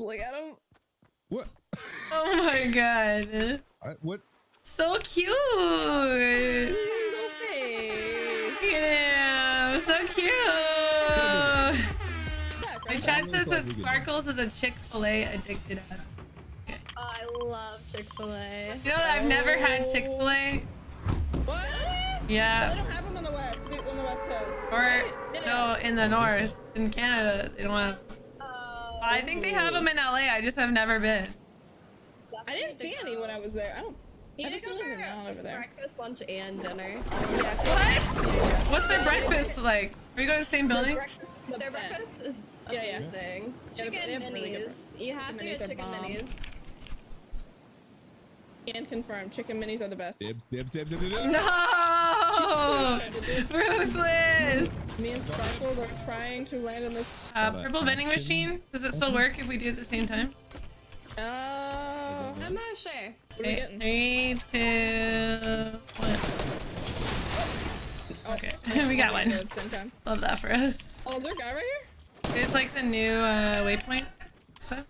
look at him. What? Oh my god. I, what? So cute. He's so. Yeah, so cute. Yeah, My chat says that Sparkles is a Chick-fil-A addicted ass. I love Chick-fil-A. You know that I've never had Chick-fil-A? What? Yeah. They Yeah. don't have them on the west, on the west coast. Or right? Yeah. no, in the north, in Canada, they don't have. I think they have them in LA. I just have never been. I didn't see any when I was there. I don't. You I need to just go live for around over there. breakfast, lunch, and dinner. What? What's their breakfast like? Are you going to the same building? Breakfast the Their breakfast is Yeah, yeah. amazing. Yeah, Chicken they have really minis. you have to Chicken get minis chicken bomb. minis. And confirmed, chicken minis are the best. Dibs, dibs, dibs, dibs, dibs. No! Ruthless! Me and Sparkles are trying to land in this. Uh, purple vending machine. Does it still work if we do it at the same time? Uh, I'm not sure. what are we Okay, three, two, one. Oh, Okay, we got one. good at the same time. Love that for us. Oh, is there a guy right here? There's like the new uh, waypoint stuff.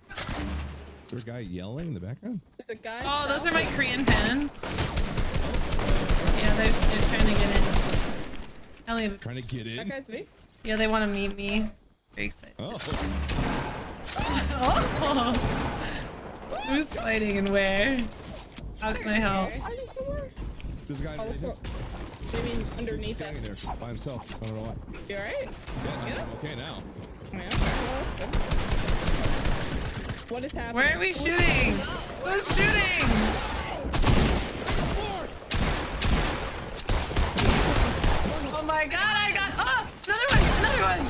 Is there a guy yelling in the background? There's a guy. Oh, those are my Korean fans. Yeah, they're, they're trying to get in. I only have, Trying to get That in. guy's me. yeah, they want to meet me. Very excited. Oh, Oh. Who's fighting and where? How can I help? I just somewhere. there's a guy Oh, underneath look. us. Maybe underneath standing us. there by himself. I don't know why. You alright? Yeah, Get I'm him? okay now. Yeah. well, good. What is happening? Where are we shooting? Who's shooting? Oh my god, I got. Oh, another one, another one.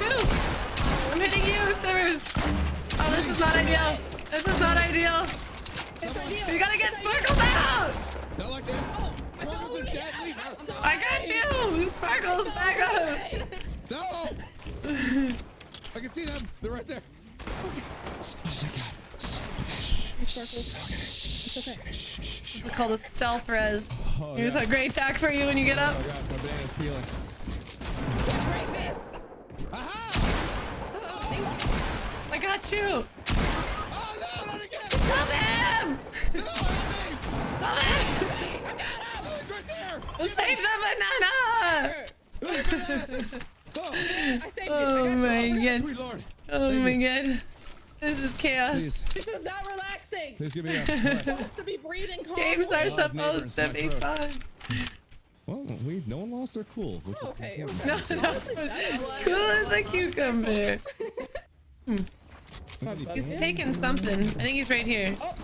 Two. I'm hitting you, Severs. Oh, this is not ideal. This is not ideal. We gotta get Sparkles out. Not like that. Sparkles is dead. I got you. Sparkles, back up. No! I can see them. They're right there. This is called a stealth res. Oh, Here's yeah. a great attack for you when you get up. Oh my gosh, my banana's peeling. Yeah, break this. Aha! Oh, thank you. I got you. Oh no, not again! Stop him. No, help me! Stop him. Oh, he's right there! Save the banana. Oh, I saved you. Oh my god. sweet lord. Oh Thank my you. god. This is chaos. Please, This is not relaxing. please give me a. What? supposed to be breathing calm. Games are Love supposed to neighbors, be fun. Well, we no one lost their cool. Which Oh, is okay. No, no. Cool as a cucumber. Hmm. Look at these He's taking something. I think he's right here. Oh,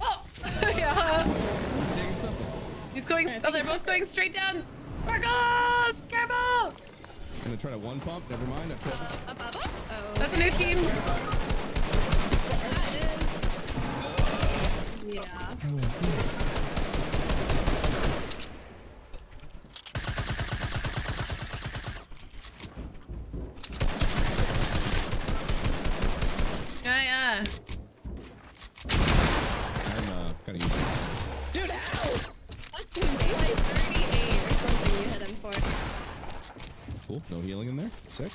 Oh, yeah. He's going. Oh, they're both going straight down. Sparkles, careful. I'm gonna try to one pump. Never mind. I failed it. Uh, above us? Oh. That's a new team. Yeah. Yeah, yeah. I'm uh, kind of used to it. dude, ow! They like 38 or something you hit him for. Cool. No healing in there. Sick.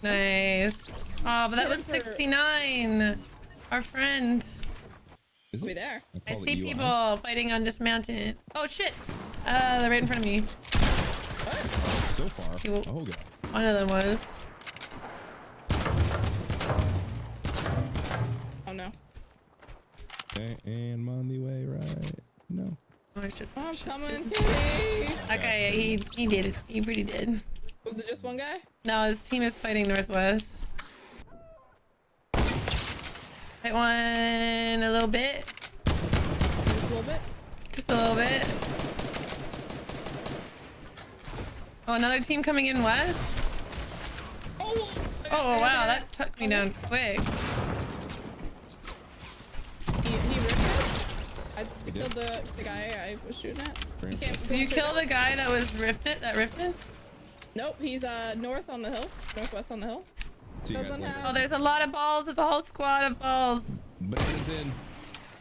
Nice. Oh, but that was 69. Our friend. Is We there. I call it see UI. people fighting on this mountain. Oh shit. Uh, they're right in front of me. So far. You- Oh god. One of them was. Oh no. Okay, and I'm on the way right. No. Oh, I should. I'm should coming, see. kitty. Okay, he he did it. He pretty did. Was it just one guy? No, his team is fighting northwest. Hit one a little bit. Just a little bit. Just a little bit. Oh, another team coming in west. Oh! Oh wow, that took me down quick. He, he ripped it. I did? killed the, the guy I was shooting at. You can't, Did you kill the guy that was rifted? That rifted? Nope, he's uh north on the hill. Northwest on the hill. See you guys Doesn't have- Oh, there's a lot of balls. There's a whole squad of balls. Bananas in.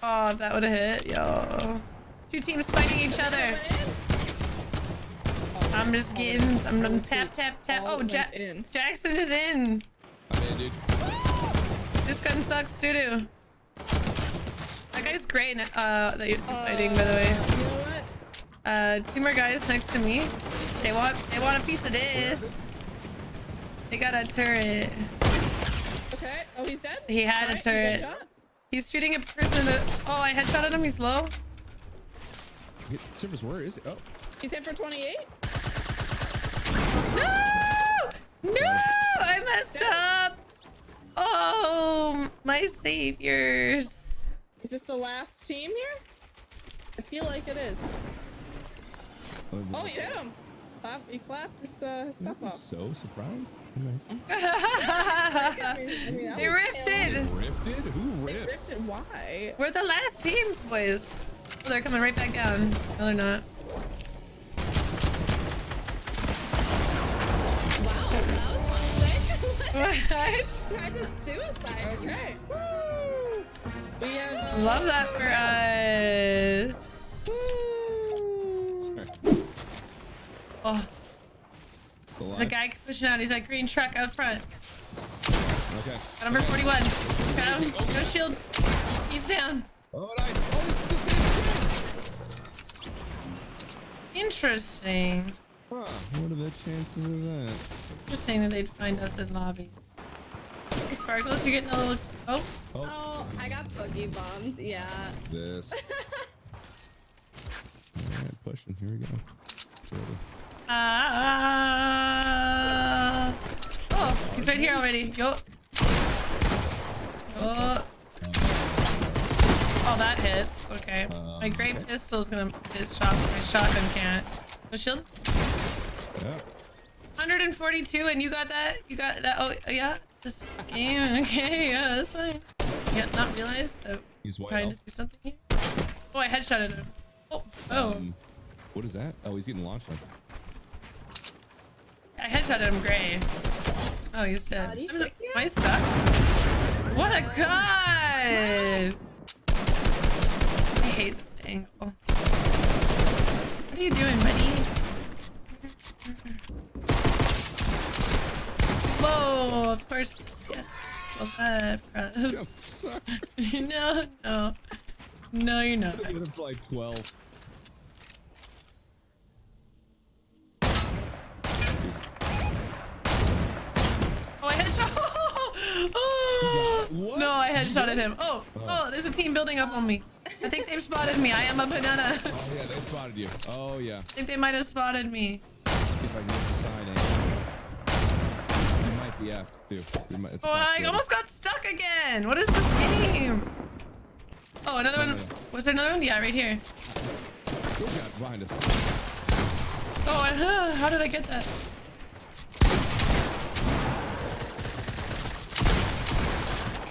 Oh, that would have hit, yo. Two teams fighting each other. I'm just getting. I'm gonna tap, tap, tap. Oh, went ja in. Jackson is in. I'm in. dude. This gun sucks doo doo. That guy's great uh, that you're fighting, by the way. You know what? Uh, two more guys next to me. They want, they want a piece of this. They got a turret. Okay. Oh, he's dead? He had a Alright, turret. He's shooting a person in the, oh, I headshotted him, he's low. Hit- Service, where is it? Oh, He's hit for 28. No! No! I messed up! Oh, my saviors. Is this the last team here? I feel like it is. Oh, oh you hit him. Clap, he clapped his, uh, stuff up. so surprised. Nice. I mean, I mean, they was ripped terrible. it. Who They ripped? ripped it. Why? We're the last teams, boys. Oh, they're coming right back down. No, they're not. Wow, that was fun. What? Tried to suicide. Okay. Woo! We have. Love that for us. Oh, there's a guy pushing out. He's like green truck out front. Okay. Got number 41. Got him. No shield. He's down. Oh, nice. Oh, it's the. Interesting. Huh. What are the chances of that? Interesting that they'd find us in lobby. Hey, Sparkles, you're getting a little. Oh, Oh, Oh, I got boogie bombed. Yeah. this. Alright, pushing. Here we go. Ready. Ah. Oh, he's right here already. Yo. Oh. Oh, that hits. Okay. Um, My great okay. pistol's gonna hit shot. My shotgun can't. No shield. Yeah. 142, and you got that? You got that? Oh, yeah. This game. Okay, yeah, that's fine. Yeah, not realize that He's trying to do something here. Oh, I headshotted him. Oh, oh. Um, what is that? Oh, he's getting launched on. I headshot him gray. Oh, he's dead. Uh, do you I'm- Am I stuck? What a god! I hate this angle. What are you doing, buddy? Whoa, of course, yes. Love that for us. Suck. no, no. No, you're not. Get him for like 12. Oh, I headshot. oh, I headshotted him. Oh, Oh. oh, there's a team building up on me. I think they've spotted me. I am a banana. Oh, yeah, they spotted you. Oh, yeah. I think they might have spotted me. If I can get sign in. You might be after, too. Might, Oh, I almost got stuck again. What is this game? Oh, another one. Was there another one? Yeah, right here. Oh, behind us. Oh, I- how did I get that?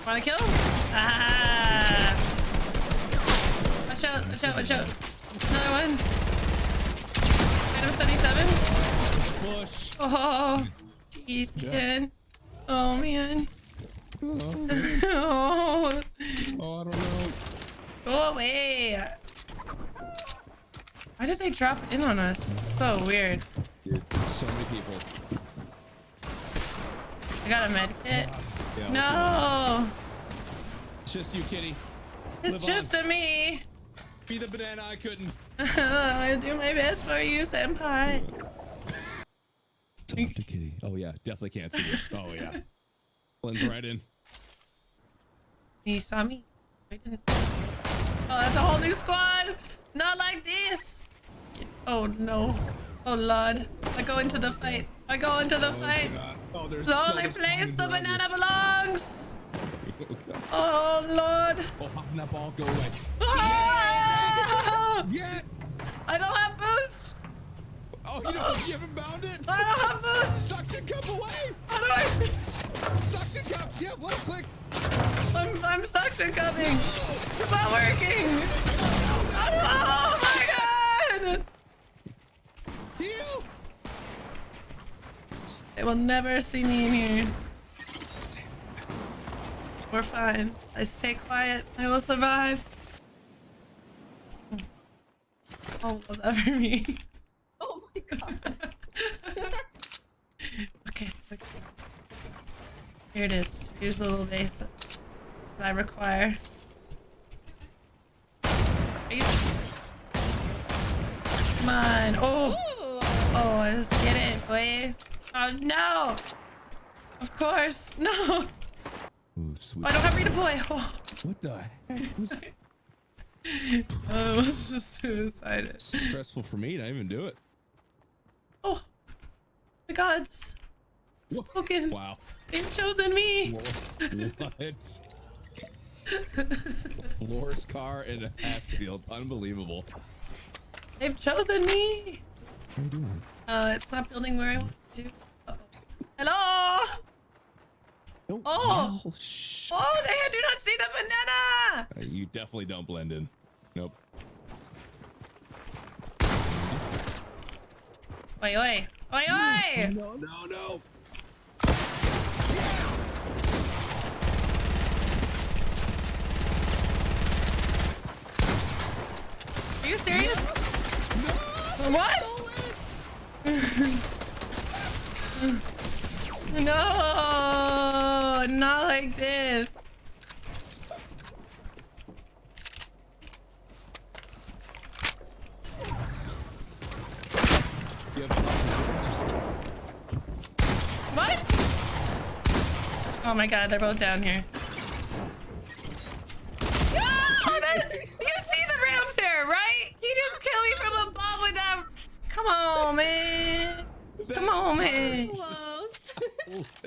Want to kill? Ah! Watch out! Watch out! Watch out! Another one. Item 77. Push. Oh, jeez, man. Oh man. Oh, Oh, oh, I don't know. go away. Why did they drop in on us? It's so weird. Dude, so many people. I got a med kit. Yeah, No, It's just you, kitty. it's Live just a me. Be the banana I couldn't. I do my best for you, senpai. Talk to kitty. Oh, yeah. Definitely can't see you. Oh, yeah. Blends right in. You saw me. I didn't. Oh, that's a whole new squad. Not like this. Oh no. Oh lord. I go into the fight. I go into the Oh, fight. God. Oh, there's The only much place the banana belongs. Oh, lord. Oh, that ball. Go away. Ah! Yeah. I don't have boost. Oh, you, don't, you haven't bound it? I don't have boost. Suction cup away. How do I? Suction cup. Yeah, left click. I'm I'm suction coming. It's not working. Oh my god. Heal. They will never see me in here. We're fine. I stay quiet. I will survive. Oh, love that for me. Oh my god. okay, okay. Here it is. Here's the little base that I require. Are you... Come on. Oh, Ooh. oh, let's get it, boy. Oh no. Of course, no. Oh, Ooh, sweet. I don't have redeploy. Oh, What the heck? Was I was just suicided. stressful for me to even do it. Oh, the gods. Spoken. Wow. They've chosen me. what? Floor's car in a Hatfield. Unbelievable. They've chosen me. What are you doing? Uh, it's not building where I want to. Uh-oh. Hello. Oh. no. Oh, they do not see the banana. Uh, You definitely don't blend in. Nope. Oi, oi, oi, oi. No, no, no. Are you serious? What? no, not like this. What? Oh my god, they're both down here. No! That, you see the ramp there, right? He just killed me from above with that. Come on, man. Come on, man.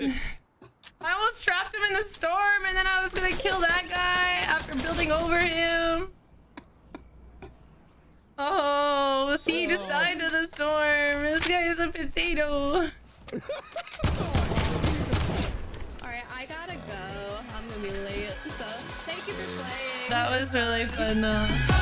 I almost trapped him in the storm, and then I was gonna kill that guy after building over him. Oh, see, he just died to the storm. This guy is a potato. Alright, I gotta go. I'm gonna be late. So, thank you for playing. That was really fun, though.